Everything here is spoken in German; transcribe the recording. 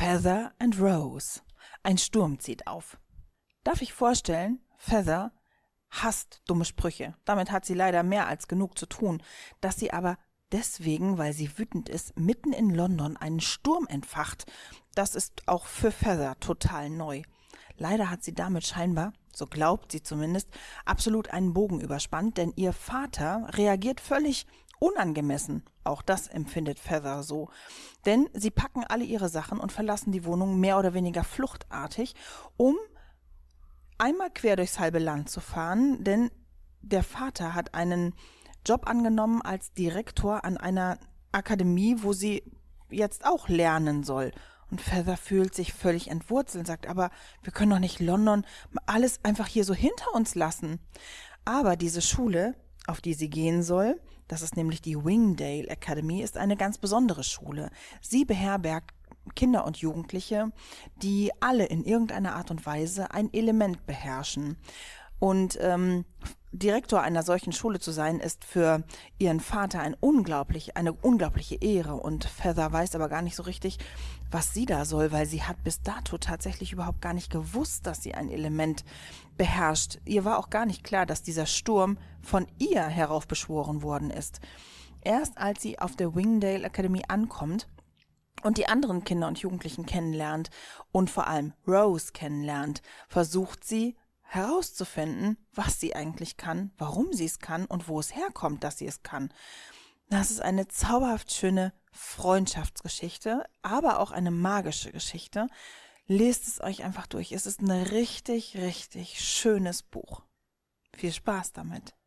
Feather and Rose. Ein Sturm zieht auf. Darf ich vorstellen, Feather hasst dumme Sprüche. Damit hat sie leider mehr als genug zu tun. Dass sie aber deswegen, weil sie wütend ist, mitten in London einen Sturm entfacht, das ist auch für Feather total neu. Leider hat sie damit scheinbar, so glaubt sie zumindest, absolut einen Bogen überspannt, denn ihr Vater reagiert völlig unangemessen. Auch das empfindet Feather so. Denn sie packen alle ihre Sachen und verlassen die Wohnung mehr oder weniger fluchtartig, um einmal quer durchs halbe Land zu fahren, denn der Vater hat einen Job angenommen als Direktor an einer Akademie, wo sie jetzt auch lernen soll. Und Feather fühlt sich völlig entwurzelt und sagt, aber wir können doch nicht London alles einfach hier so hinter uns lassen. Aber diese Schule, auf die sie gehen soll, das ist nämlich die Wingdale Academy, ist eine ganz besondere Schule. Sie beherbergt Kinder und Jugendliche, die alle in irgendeiner Art und Weise ein Element beherrschen. Und ähm, Direktor einer solchen Schule zu sein, ist für ihren Vater ein unglaublich, eine unglaubliche Ehre. Und Feather weiß aber gar nicht so richtig, was sie da soll, weil sie hat bis dato tatsächlich überhaupt gar nicht gewusst, dass sie ein Element beherrscht. Ihr war auch gar nicht klar, dass dieser Sturm von ihr heraufbeschworen worden ist. Erst als sie auf der Wingdale Academy ankommt, und die anderen Kinder und Jugendlichen kennenlernt und vor allem Rose kennenlernt, versucht sie herauszufinden, was sie eigentlich kann, warum sie es kann und wo es herkommt, dass sie es kann. Das ist eine zauberhaft schöne Freundschaftsgeschichte, aber auch eine magische Geschichte. Lest es euch einfach durch. Es ist ein richtig, richtig schönes Buch. Viel Spaß damit.